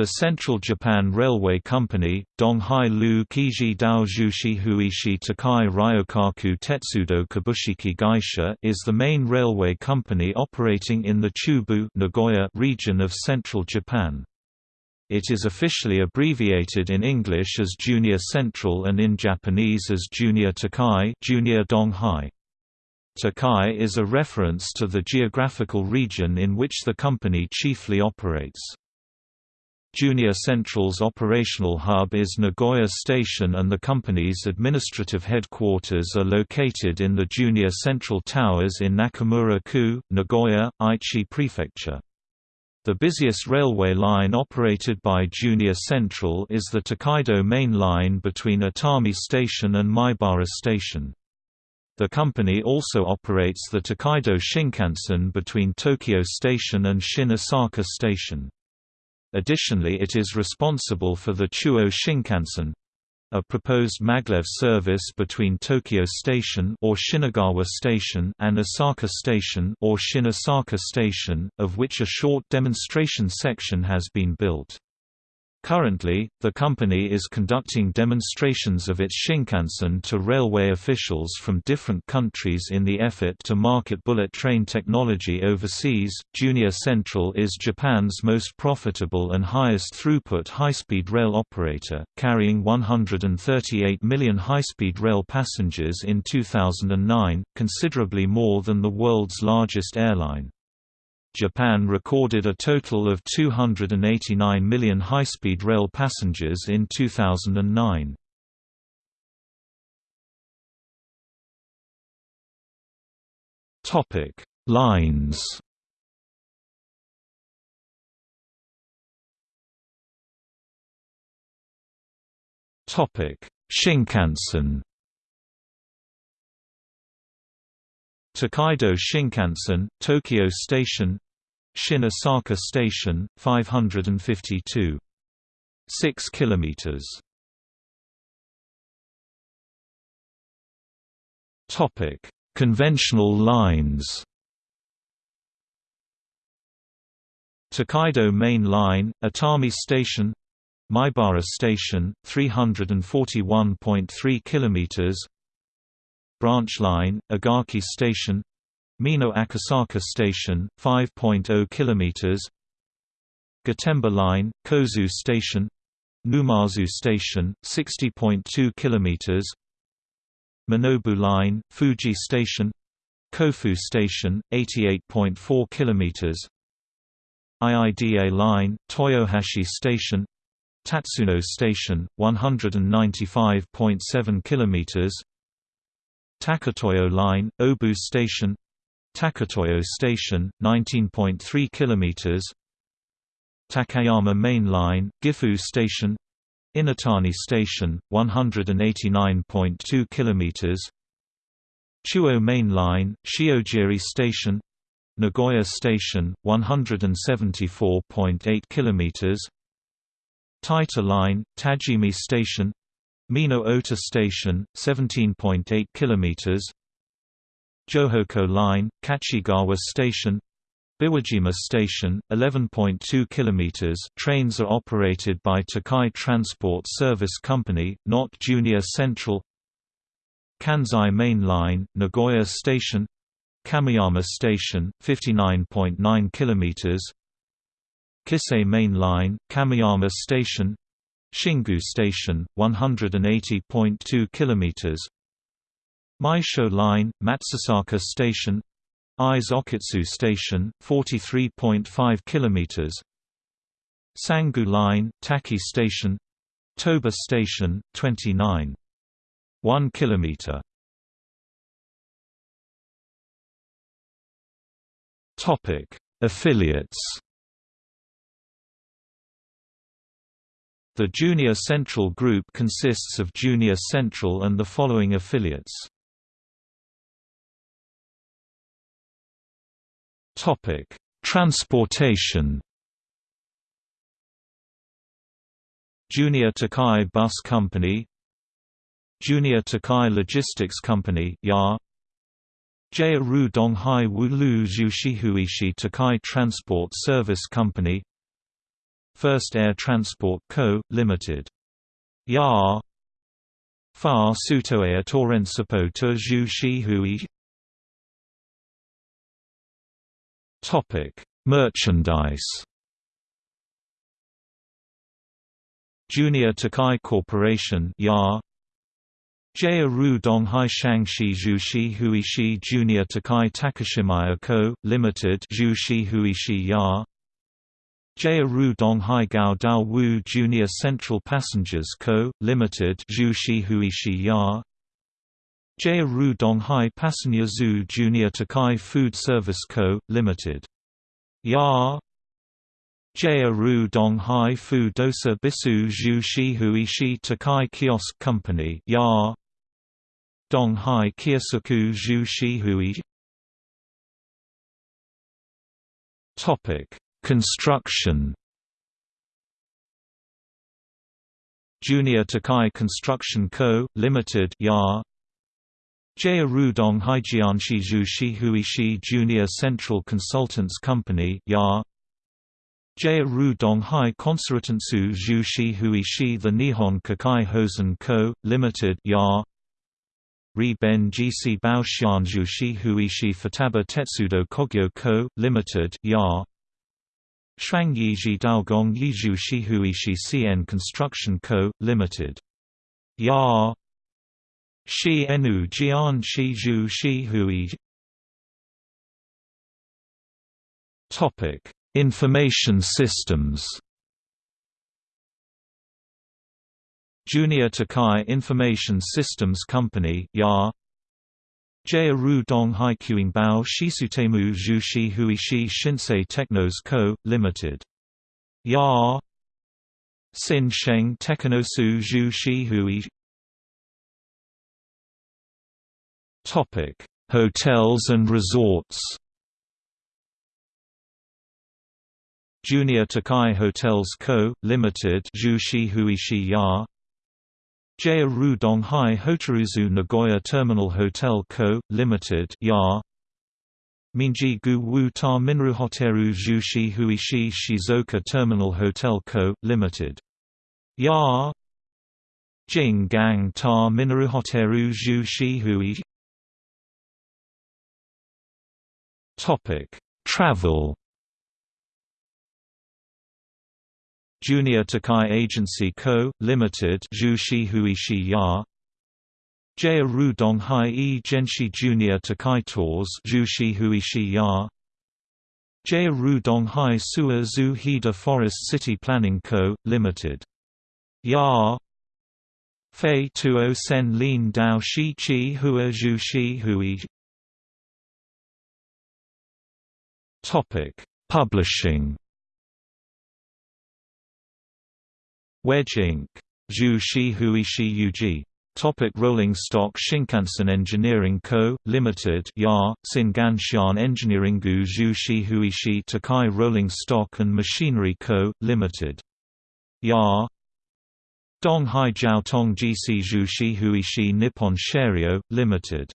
The Central Japan Railway Company, Donghai Lu Kiji Dao Jushi Huishi Tokai Ryokaku Tetsudo Kabushiki Gaisha is the main railway company operating in the Chubu Nagoya region of central Japan. It is officially abbreviated in English as Junior Central and in Japanese as Junior Tokai, Junior Donghai. Tokai is a reference to the geographical region in which the company chiefly operates. Junior Central's operational hub is Nagoya Station and the company's administrative headquarters are located in the Junior Central Towers in Nakamura-ku, Nagoya, Aichi Prefecture. The busiest railway line operated by Junior Central is the Tokaido Main Line between Atami Station and Maibara Station. The company also operates the Tokaido Shinkansen between Tokyo Station and Shin Osaka Station. Additionally it is responsible for the Chuo Shinkansen, a proposed maglev service between Tokyo Station or Shinagawa Station and Osaka Station or Shin Osaka Station, of which a short demonstration section has been built. Currently, the company is conducting demonstrations of its Shinkansen to railway officials from different countries in the effort to market bullet train technology overseas. Junior Central is Japan's most profitable and highest throughput high-speed rail operator, carrying 138 million high-speed rail passengers in 2009, considerably more than the world's largest airline. Japan recorded a total of 289 million high-speed rail passengers in 2009. Topic: Lines. Topic: Shinkansen. Tokaido Shinkansen, Tokyo Station Shin Osaka Station, 552. 6 kilometers. Topic: Conventional lines. Tokaido Main Line, Atami Station, Maibara Station, 341.3 kilometers branch line, Ogaki Station Mino Akasaka Station, 5.0 km Gotemba Line, Kozu Station Numazu Station, 60.2 km Minobu Line, Fuji Station Kofu Station, 88.4 km IIDA Line, Toyohashi Station Tatsuno Station, 195.7 km Taketoyo Line, Obu Station Taketoyo Station, 19.3 km Takayama Main Line, Gifu Station Inotani Station, 189.2 km Chuo Main Line, Shiojiri Station Nagoya Station, 174.8 km Taita Line, Tajimi Station Mino Ota Station, 17.8 km Johoku Line, Kachigawa Station. Biwajima Station, 11.2 km trains are operated by Tokai Transport Service Company, not Junior Central. Kansai Main Line, Nagoya Station. Kameyama Station, 59.9 km Kisei Main Line, Kameyama Station Shingu Station, 180.2 km Meisho Line, Matsusaka Station. Ise Okitsu Station, 43.5 km Sangu Line, Taki Station. Toba Station, 29. 1 km Affiliates The Junior Central Group consists of Junior Central and the following affiliates. Topic: Transportation. Junior Tokai Bus Company, Junior Tokai Logistics Company (YA), Jeiru Donghai Wulu Jushihuishi Tokai Transport Service Company, First Air Transport Co., Ltd. Ya Fa Sutoea Torrensipo Te Zhu Shi Hui Topic: Merchandise. Junior Tokai Corporation (YA). Jaya Ru Donghai Shangxi Zhuxi Huishi Junior Tokai Takashimaya Co., Limited Zhuxi Huishi Ya. Jaya Ru Donghai Gao Dao Wu Junior Central Passengers Co., Limited Zhuxi Ya. Donghai Passenger Zhu Junior Tokai Food Service Co., Limited. Ya Jaya Ru Donghai Fu Dosa Bisu Zhu Shi Hui Shi Tokai Kiosk Company Ya Donghai Kiosuku Zhu Shi Hui Topic Construction Junior Tokai Construction Co., Limited Ya Jia Rudong Haijianshi Zhuxi Huishi Junior Central Consultants Company Ya Jia Hai Consortantsu Zhuxi Huishi The Nihon Kikai Hosen Co., Limited Ya Ri Ben GC Baoxian Zhuxi Huishi Futaba Tetsudo Kogyo Co., Limited Ya Shuangyi Ji Daogong Yizhu Shihuishi CN Construction Co., Limited. Ya Shi Enu Jian Shi Zhu Shi Hui Topic: Information Systems. Junior Tokai Information Systems Company (YA). Jia Ru Dong Haiquing Bao Shisutemu Zhuxi Huishi Shinsei Technos Co., Ltd. Ya Sin Sheng Tekinosu Zhu Shi Hui Topic: Hotels and resorts. Junior Tokai Hotels Co., Limited, Zhuxi Huishi Ya. Jaya Rudong Hai Hotaruzu Nagoya Terminal Hotel Co., Limited Ya. Minji Gu Wu Ta Minru Hoteru Zhuxi Huishi Shizuoka Terminal Hotel Co., Limited. Ya. Jing Gang Ta Minru Hoteru Zhuxi Hui Topic: Travel. Junior Tokai Agency Co., Limited. Jia Ru Donghai E Genshi Junior Tokai Tours. Jia Ru Donghai Sua Zhu Hida Forest City Planning Co., Limited. Ya. Fei Tuo Sen Lin Dao Shi Chi Hua Zhuxi Hui Topic: Publishing. Wedge Inc. Zhu Shi Huishi Yuji. Topic Rolling Stock Shinkansen Engineering Co., Limited Ya, Shinganshan Engineering Gu Zhu Shi Huishi Tokai Rolling Stock and Machinery Co., Limited. Ya Donghai Jiao Tong GC Zhu Shi Huishi Nippon Sharyo, Limited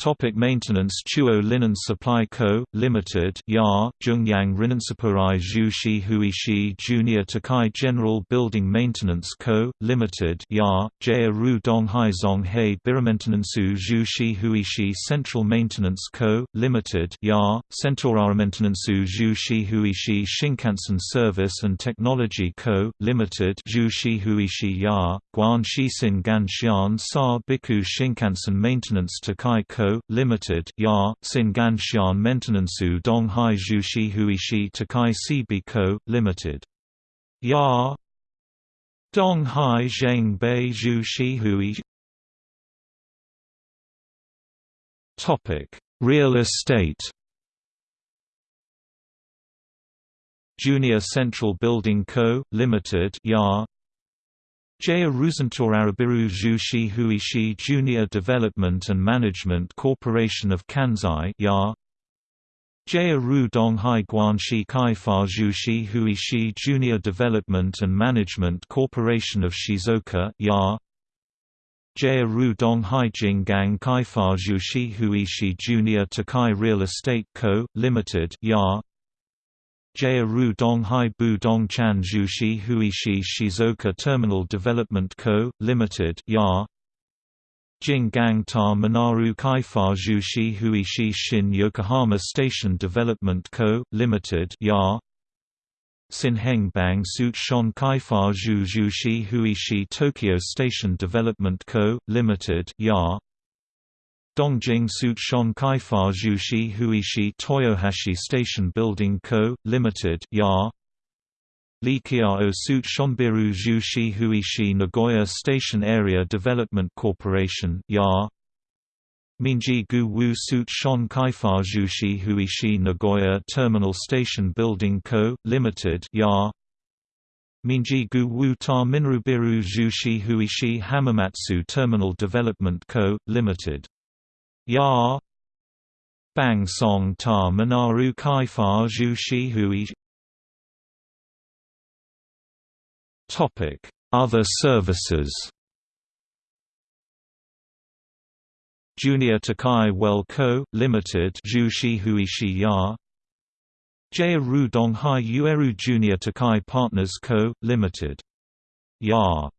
Topic maintenance Chuo Linen Supply Co., Limited Ya, Zhongyang Rinansapurai Zhuxi Huishi Junior Tokai General Building Maintenance Co., Limited Ya, Jia Ru Donghai Zonghei Biramentenansu Zhuxi Huishi Central Maintenance Co., Limited Ya, Centorara Maintenansu Zhuxi Huishi Shinkansen Service and Technology Co., Limited Zhuxi Huishi Ya, Guan Shisin Ganshian Sa Biku Shinkansen Maintenance Tokai Co., Limited, Ya, Shinganshan Maintenansu Donghai Zhuxi Huishi Tokai CB Co., Limited. Ya Donghai Zhengbei Zhuxi Hui Topic: Real estate. Junior Central Building Co., Limited Ya Jaya Ruzentor Zhuxi Huishi Junior Development and Management Corporation of Kansai Ya. Jaya Ru Donghai Guanxi Kaifa Zhuxi Huishi Junior Development and Management Corporation of Shizuoka Ya. Jaya Ru Donghai Jinggang Kaifa Zhuxi Huishi Junior Tokai Real Estate Co., Limited Ya Jaya-Ru Donghai Chan Jushi Huishi Shizuoka Terminal Development Co., Ltd. YAR Jinggang Ta Manaru Kaifa Jushi Huishi Shin Yokohama Station Development Co., Ltd. YAR Sinhengbang Suit Shon Kaifa Zhu Jushi Huishi Tokyo Station Development Co., Ltd. YAR Dongjing Suit Shon Kaifa Jushi Huishi Toyohashi Station Building Co., Ltd. YAR Likiao Suit Shonbiru Jushi Huishi Nagoya Station Area Development Corporation YAR Minji Gu Wu Suit Shon Kaifa Jushi Huishi Nagoya Terminal Station Building Co., Ltd. YAR Minji Gu Wu Ta Minrubiru Jushi Huishi Hamamatsu Terminal Development Co., Ltd. Ya. Bang Song Ta Manaru Kai Fa Zhu Shi Hui. Topic. Other services. Junior Tokai Well Co., Limited Jushi Huishi Ya. Jaya Ru Donghai Ueru Junior Tokai Partners Co., Limited. Ya